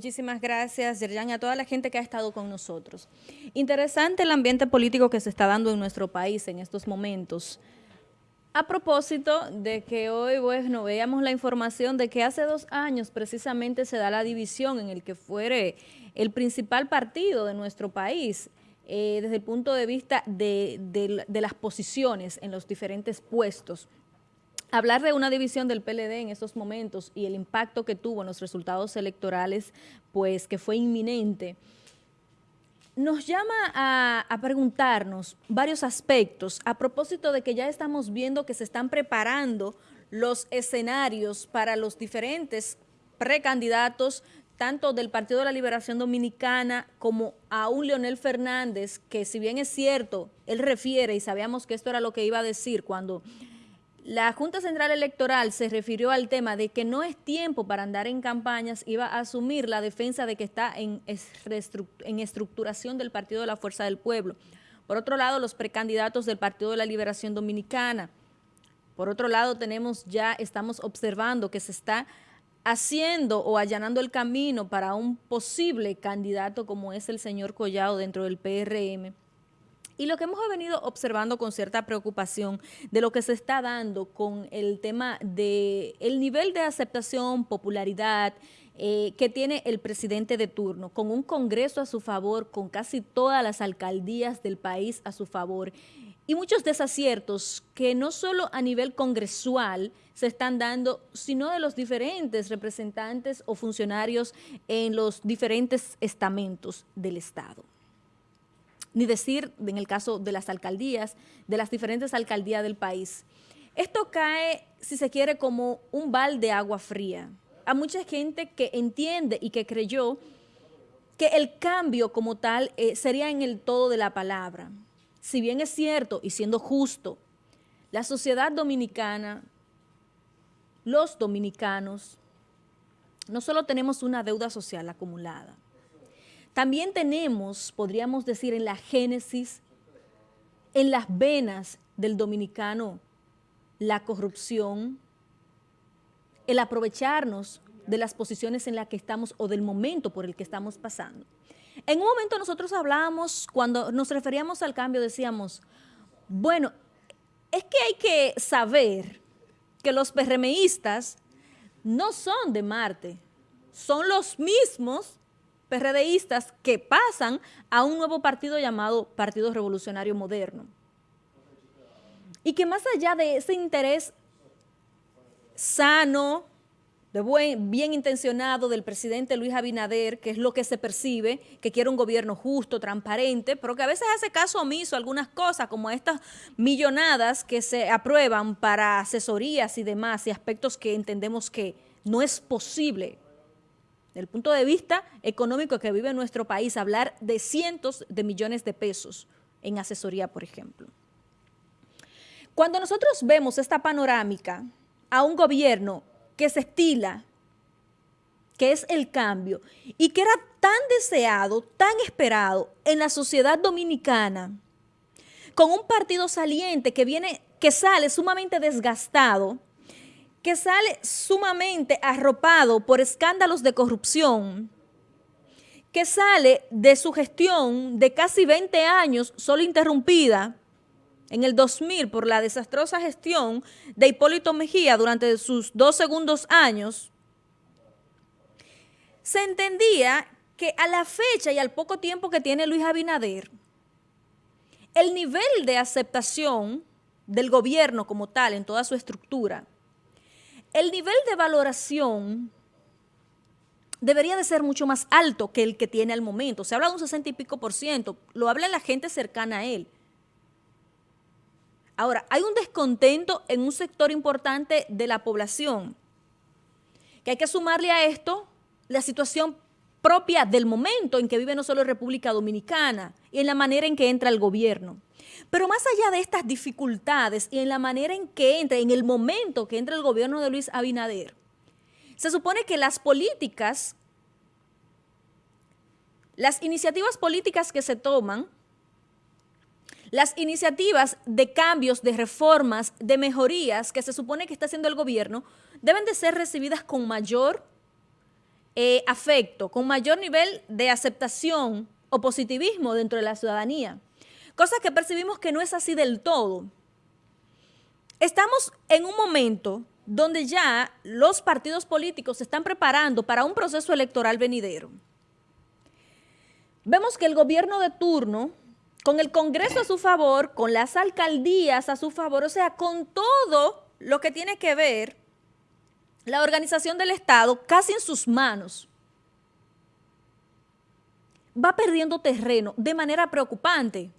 Muchísimas gracias, Yerjan, y a toda la gente que ha estado con nosotros. Interesante el ambiente político que se está dando en nuestro país en estos momentos. A propósito de que hoy, bueno, veíamos la información de que hace dos años precisamente se da la división en el que fuere el principal partido de nuestro país, eh, desde el punto de vista de, de las posiciones en los diferentes puestos hablar de una división del PLD en estos momentos y el impacto que tuvo en los resultados electorales, pues que fue inminente, nos llama a, preguntarnos varios aspectos a propósito de que ya estamos viendo que se están preparando los escenarios para los diferentes precandidatos tanto del Partido de la Liberación Dominicana como a un Leonel Fernández, que si bien es cierto, él refiere, y sabíamos que esto era lo que iba a decir cuando la Junta Central Electoral se refirió al tema de que no es tiempo para andar en campañas, iba a asumir la defensa de que está en, estructuración del Partido de la Fuerza del Pueblo. Por otro lado, los precandidatos del Partido de la Liberación Dominicana. Por otro lado, tenemos ya, estamos observando que se está haciendo o allanando el camino para un posible candidato como es el señor Collado dentro del PRM. Y lo que hemos venido observando con cierta preocupación de lo que se está dando con el tema de el nivel de aceptación, popularidad, eh, que tiene el presidente de turno, con un congreso a su favor, con casi todas las alcaldías del país a su favor, y muchos desaciertos que no solo a nivel congresual se están dando, sino de los diferentes representantes o funcionarios en los diferentes estamentos del Estado ni decir en el caso de las alcaldías, de las diferentes alcaldías del país. Esto cae, si se quiere, como un balde de agua fría. A mucha gente que entiende y que creyó que el cambio como tal eh, sería en el todo de la palabra. Si bien es cierto y siendo justo, la sociedad dominicana, los dominicanos, no solo tenemos una deuda social acumulada, también tenemos, podríamos decir, en la génesis, en las venas del dominicano, la corrupción, el aprovecharnos de las posiciones en las que estamos o del momento por el que estamos pasando. En un momento nosotros hablábamos, cuando nos referíamos al cambio, decíamos, bueno, es que hay que saber que los PRMistas no son de Marte, son los mismos PRDistas que pasan a un nuevo partido llamado Partido Revolucionario Moderno. Y que más allá de ese interés sano, de buen, bien intencionado del presidente Luis Abinader, que es lo que se percibe, que quiere un gobierno justo, transparente, pero que a veces hace caso omiso a algunas cosas, como estas millonadas que se aprueban para asesorías y demás, y aspectos que entendemos que no es posible del punto de vista económico que vive nuestro país, hablar de cientos de millones de pesos en asesoría, por ejemplo. Cuando nosotros vemos esta panorámica a un gobierno que se estila, que es el cambio, y que era tan deseado, tan esperado en la sociedad dominicana, con un partido saliente que viene, que sale sumamente desgastado, que sale sumamente arropado por escándalos de corrupción, que sale de su gestión de casi 20 años solo interrumpida en el 2000 por la desastrosa gestión de Hipólito Mejía durante sus dos segundos años, se entendía que a la fecha y al poco tiempo que tiene Luis Abinader, el nivel de aceptación del gobierno como tal en toda su estructura el nivel de valoración debería de ser mucho más alto que el que tiene al momento. Se habla de un 60 y pico por ciento, lo habla la gente cercana a él. Ahora, hay un descontento en un sector importante de la población, que hay que sumarle a esto la situación propia del momento en que vive no solo República Dominicana y en la manera en que entra el gobierno. Pero más allá de estas dificultades y en la manera en que entra, en el momento que entra el gobierno de Luis Abinader, se supone que las políticas, las iniciativas políticas que se toman, las iniciativas de cambios, de reformas, de mejorías que se supone que está haciendo el gobierno, deben de ser recibidas con mayor eh, afecto, con mayor nivel de aceptación o positivismo dentro de la ciudadanía. Cosa que percibimos que no es así del todo. Estamos en un momento donde ya los partidos políticos se están preparando para un proceso electoral venidero. Vemos que el gobierno de turno, con el Congreso a su favor, con las alcaldías a su favor, o sea, con todo lo que tiene que ver la organización del Estado casi en sus manos, va perdiendo terreno de manera preocupante.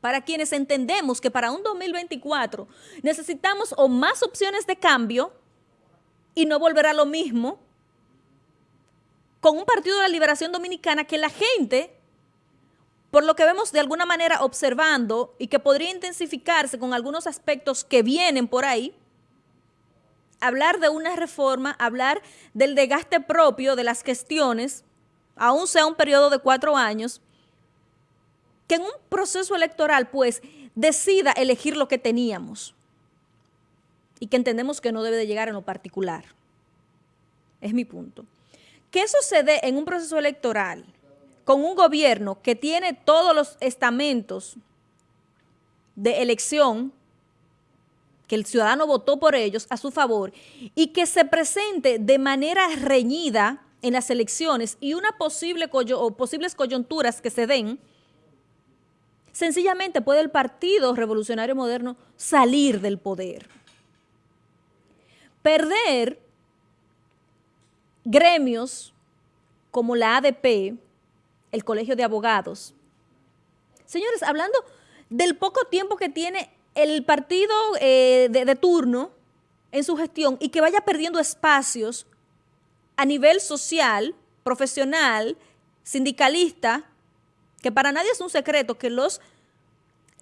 Para quienes entendemos que para un 2024 necesitamos o más opciones de cambio y no volverá lo mismo con un Partido de la Liberación Dominicana que la gente, por lo que vemos de alguna manera observando y que podría intensificarse con algunos aspectos que vienen por ahí, hablar de una reforma, hablar del desgaste propio de las gestiones, aún sea un periodo de cuatro años, que en un proceso electoral, pues, decida elegir lo que teníamos y que entendemos que no debe de llegar en lo particular. Es mi punto. Que dé en un proceso electoral con un gobierno que tiene todos los estamentos de elección, que el ciudadano votó por ellos a su favor, y que se presente de manera reñida en las elecciones y una posible posibles coyunturas que se den, sencillamente puede el Partido Revolucionario Moderno salir del poder. Perder gremios como la ADP, el Colegio de Abogados. Señores, hablando del poco tiempo que tiene el partido eh, de, turno en su gestión y que vaya perdiendo espacios a nivel social, profesional, sindicalista, que para nadie es un secreto que los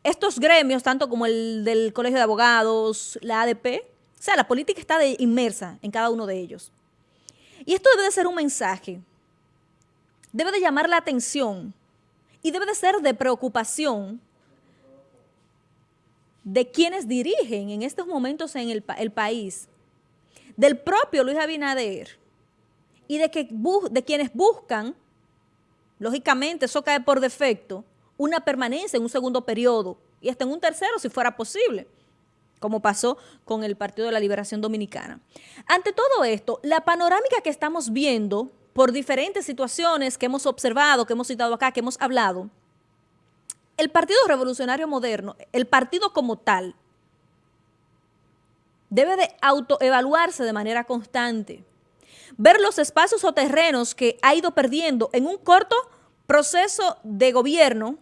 estos gremios, tanto como el del Colegio de Abogados, la ADP, o sea, la política está inmersa en cada uno de ellos. Y esto debe de ser un mensaje, debe de llamar la atención y debe de ser de preocupación de quienes dirigen en estos momentos en el, país, del propio Luis Abinader y de, que, de quienes buscan lógicamente eso cae por defecto, una permanencia en un segundo periodo y hasta en un tercero si fuera posible, como pasó con el Partido de la Liberación Dominicana. Ante todo esto, la panorámica que estamos viendo por diferentes situaciones que hemos observado, que hemos citado acá, que hemos hablado, el Partido Revolucionario Moderno, el partido como tal, debe de autoevaluarse de manera constante ver los espacios o terrenos que ha ido perdiendo en un corto proceso de gobierno,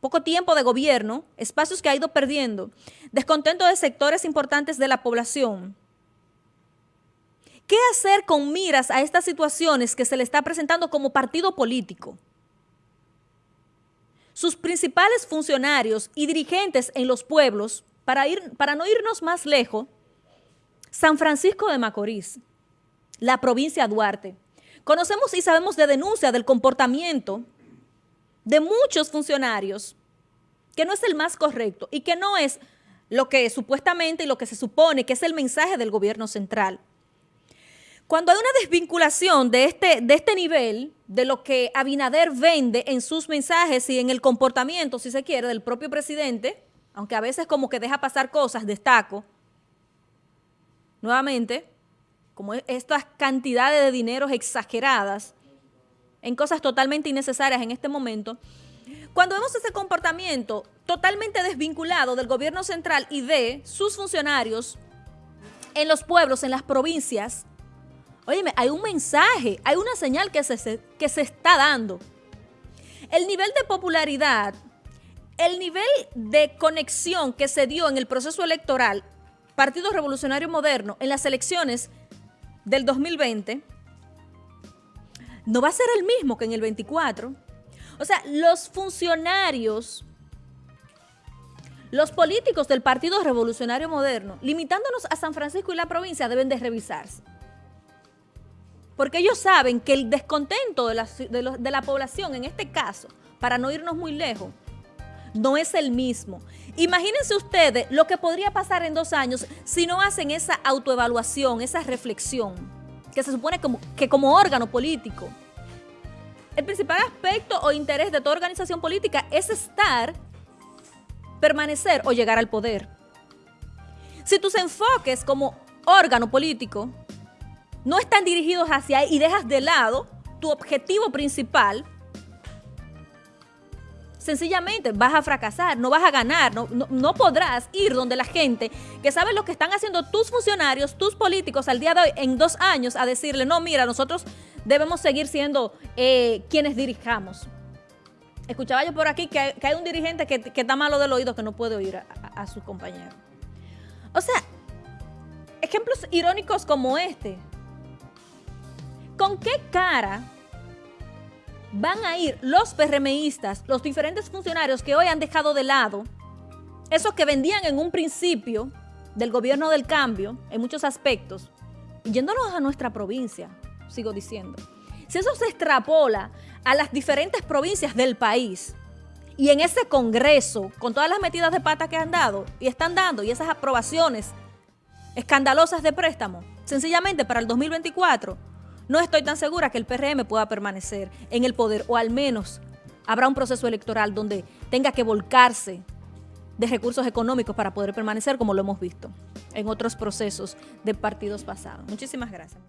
poco tiempo de gobierno, espacios que ha ido perdiendo, descontento de sectores importantes de la población. ¿Qué hacer con miras a estas situaciones que se le está presentando como partido político? Sus principales funcionarios y dirigentes en los pueblos, para, ir, para no irnos más lejos, San Francisco de Macorís, la provincia Duarte. Conocemos y sabemos de denuncia del comportamiento de muchos funcionarios que no es el más correcto y que no es lo que supuestamente y lo que se supone que es el mensaje del gobierno central. Cuando hay una desvinculación de este, de este nivel, de lo que Abinader vende en sus mensajes y en el comportamiento, si se quiere, del propio presidente, aunque a veces como que deja pasar cosas, destaco, nuevamente, como estas cantidades de dineros exageradas en cosas totalmente innecesarias en este momento, cuando vemos ese comportamiento totalmente desvinculado del gobierno central y de sus funcionarios en los pueblos, en las provincias, óyeme, hay un mensaje, hay una señal que se, que se está dando. El nivel de popularidad, el nivel de conexión que se dio en el proceso electoral Partido Revolucionario Moderno en las elecciones del 2020 no va a ser el mismo que en el 24. O sea, los funcionarios, los políticos del Partido Revolucionario Moderno, limitándonos a San Francisco y la provincia, deben de revisarse. Porque ellos saben que el descontento de la, de la población, en este caso, para no irnos muy lejos, no es el mismo. Imagínense ustedes lo que podría pasar en dos años si no hacen esa autoevaluación, esa reflexión. que se supone como, que como órgano político, el principal aspecto o interés de toda organización política es estar, permanecer o llegar al poder. Si tus enfoques como órgano político no están dirigidos hacia ahí y dejas de lado tu objetivo principal, sencillamente vas a fracasar, no vas a ganar, no, no, podrás ir donde la gente que sabe lo que están haciendo tus funcionarios, tus políticos al día de hoy, en dos años, a decirle, no, mira, nosotros debemos seguir siendo eh, quienes dirijamos. Escuchaba yo por aquí que hay, un dirigente que, está malo del oído que no puede oír a, a sus compañeros. O sea, ejemplos irónicos como este. ¿Con qué cara van a ir los PRMistas, los diferentes funcionarios que hoy han dejado de lado, esos que vendían en un principio del gobierno del cambio, en muchos aspectos, yéndonos a nuestra provincia, sigo diciendo. Si eso se extrapola a las diferentes provincias del país, y en ese congreso, con todas las metidas de pata que han dado y están dando, y esas aprobaciones escandalosas de préstamo, sencillamente para el 2024, no estoy tan segura que el PRM pueda permanecer en el poder o al menos habrá un proceso electoral donde tenga que volcarse de recursos económicos para poder permanecer como lo hemos visto en otros procesos de partidos pasados. Muchísimas gracias.